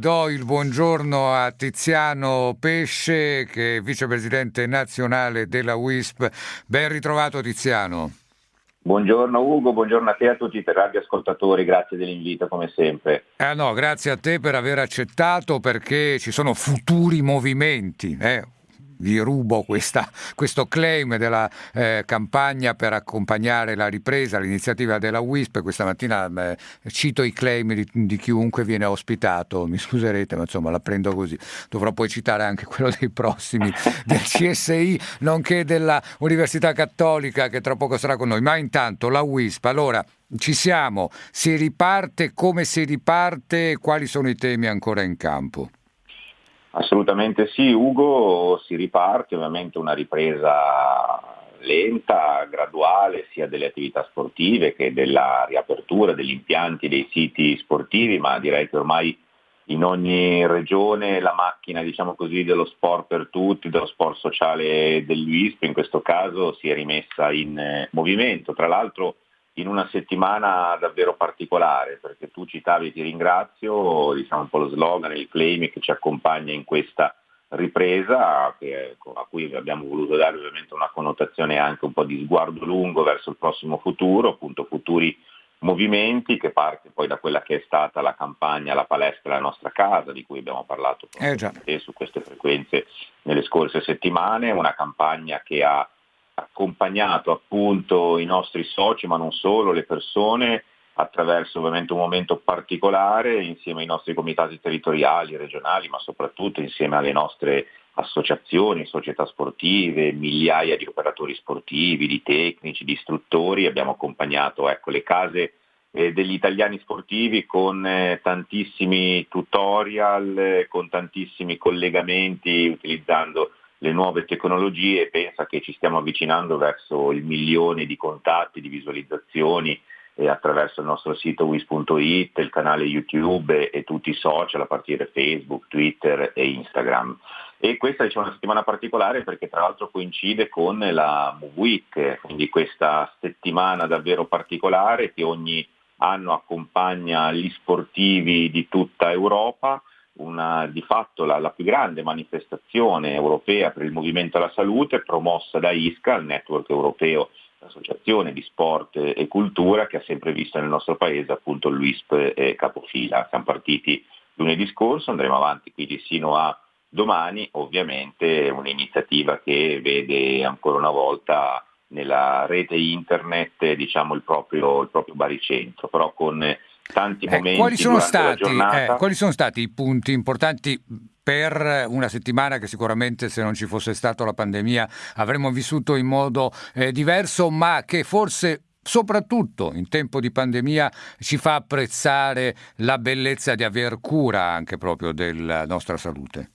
Do il buongiorno a Tiziano Pesce, che è vicepresidente nazionale della WISP. Ben ritrovato Tiziano. Buongiorno Ugo, buongiorno a te e a tutti i radioascoltatori, grazie dell'invito come sempre. Eh no, grazie a te per aver accettato perché ci sono futuri movimenti. Eh? Vi rubo questa, questo claim della eh, campagna per accompagnare la ripresa, l'iniziativa della WISP. Questa mattina eh, cito i claim di, di, chiunque viene ospitato, mi scuserete, ma insomma la prendo così. Dovrò poi citare anche quello dei prossimi del CSI, nonché della Università Cattolica che tra poco sarà con noi. Ma intanto la WISP, allora ci siamo, si riparte, come si riparte, quali sono i temi ancora in campo? Assolutamente sì, Ugo, si riparte ovviamente una ripresa lenta, graduale, sia delle attività sportive che della riapertura degli impianti dei siti sportivi, ma direi che ormai in ogni regione la macchina diciamo così, dello sport per tutti, dello sport sociale dell'UISP in questo caso si è rimessa in eh, movimento. Tra l'altro in una settimana davvero particolare, perché tu citavi e ti ringrazio, diciamo un po' lo slogan, il claim che ci accompagna in questa ripresa, che, a cui abbiamo voluto dare ovviamente una connotazione anche un po' di sguardo lungo verso il prossimo futuro, appunto futuri movimenti che parte poi da quella che è stata la campagna La palestra la nostra casa, di cui abbiamo parlato eh su queste frequenze nelle scorse settimane, una campagna che ha accompagnato appunto i nostri soci, ma non solo, le persone attraverso ovviamente un momento particolare insieme ai nostri comitati territoriali, regionali, ma soprattutto insieme alle nostre associazioni, società sportive, migliaia di operatori sportivi, di tecnici, di istruttori, abbiamo accompagnato ecco, le case eh, degli italiani sportivi con eh, tantissimi tutorial, eh, con tantissimi collegamenti utilizzando le nuove tecnologie e pensa che ci stiamo avvicinando verso il milione di contatti, di visualizzazioni eh, attraverso il nostro sito wis.it, il canale YouTube e, e, tutti i social a partire Facebook, Twitter e Instagram. E questa diciamo, è una settimana particolare perché tra l'altro coincide con la Move Week, quindi questa settimana davvero particolare che ogni anno accompagna gli sportivi di tutta Europa una, di fatto la, la, più grande manifestazione europea per il movimento alla salute promossa da ISCA, il network europeo, l'associazione di sport e cultura che ha sempre visto nel nostro paese appunto l'UISP e capofila. Siamo partiti lunedì scorso, andremo avanti quindi sino a domani, ovviamente un'iniziativa che vede ancora una volta nella rete internet diciamo, il, proprio, il proprio baricentro, però con tanti eh, momenti quali sono, stati, eh, quali sono stati i punti importanti per una settimana che sicuramente se non ci fosse stata la pandemia avremmo vissuto in modo eh, diverso, ma che forse soprattutto in tempo di pandemia ci fa apprezzare la bellezza di aver cura anche proprio della nostra salute.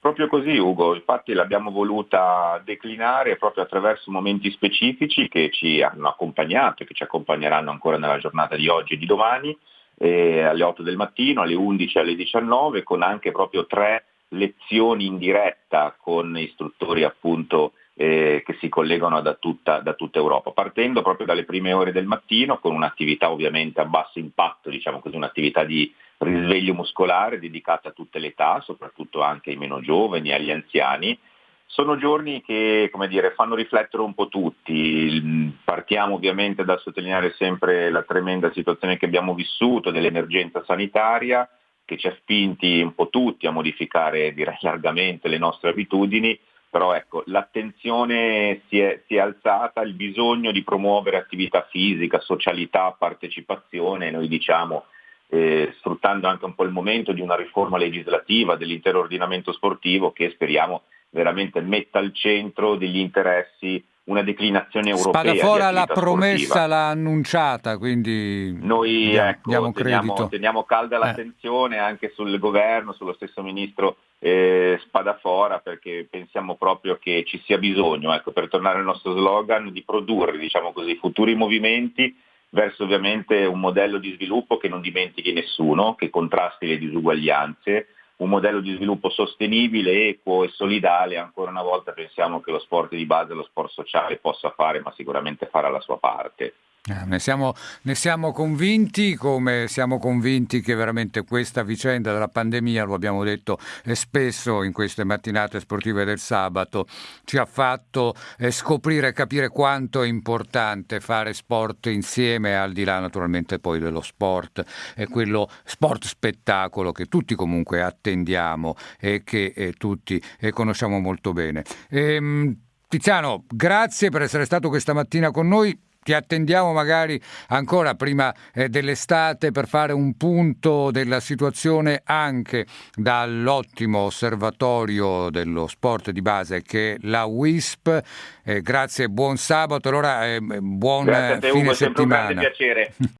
Proprio così Ugo, infatti l'abbiamo voluta declinare proprio attraverso momenti specifici che ci hanno accompagnato e che ci accompagneranno ancora nella giornata di oggi e di domani, eh, alle 8 del mattino, alle 11 e alle 19, con anche proprio tre lezioni in diretta con istruttori appunto eh, che si collegano da tutta, da tutta, Europa, partendo proprio dalle prime ore del mattino con un'attività ovviamente a basso impatto, diciamo così, un'attività di risveglio muscolare dedicata a tutte le età, soprattutto anche ai meno giovani, agli anziani. Sono giorni che dire, fanno riflettere un po' tutti. Partiamo ovviamente da sottolineare sempre la tremenda situazione che abbiamo vissuto dell'emergenza sanitaria, che ci ha spinti un po' tutti a modificare direi largamente le nostre abitudini, però ecco, l'attenzione si è, si è, alzata, il bisogno di promuovere attività fisica, socialità, partecipazione, noi diciamo eh, sfruttando anche un po' il momento di una riforma legislativa dell'intero ordinamento sportivo che speriamo veramente metta al centro degli interessi una declinazione europea. Spadafora la promessa sportiva. l'ha annunciata, quindi noi diamo, ecco, diamo teniamo, teniamo, calda eh. l'attenzione anche sul governo, sullo stesso ministro eh, Spadafora, perché pensiamo proprio che ci sia bisogno, ecco, per tornare al nostro slogan, di produrre diciamo così, futuri movimenti verso ovviamente un modello di sviluppo che non dimentichi nessuno, che contrasti le disuguaglianze, un modello di sviluppo sostenibile, equo e solidale. Ancora una volta pensiamo che lo sport di base, lo sport sociale possa fare, ma sicuramente farà la sua parte. Eh, ne, siamo, ne, siamo, convinti, come siamo convinti che veramente questa vicenda della pandemia, lo abbiamo detto eh, spesso in queste mattinate sportive del sabato, ci ha fatto eh, scoprire e capire quanto è importante fare sport insieme, al di là naturalmente poi dello sport, e quello sport spettacolo che tutti comunque attendiamo e che tutti conosciamo molto bene. Ehm, Tiziano, grazie per essere stato questa mattina con noi ti attendiamo magari ancora prima eh, dell'estate per fare un punto della situazione anche dall'ottimo osservatorio dello sport di base che è la WISP. Eh, grazie, buon sabato, allora eh, buon te, fine Ugo, settimana.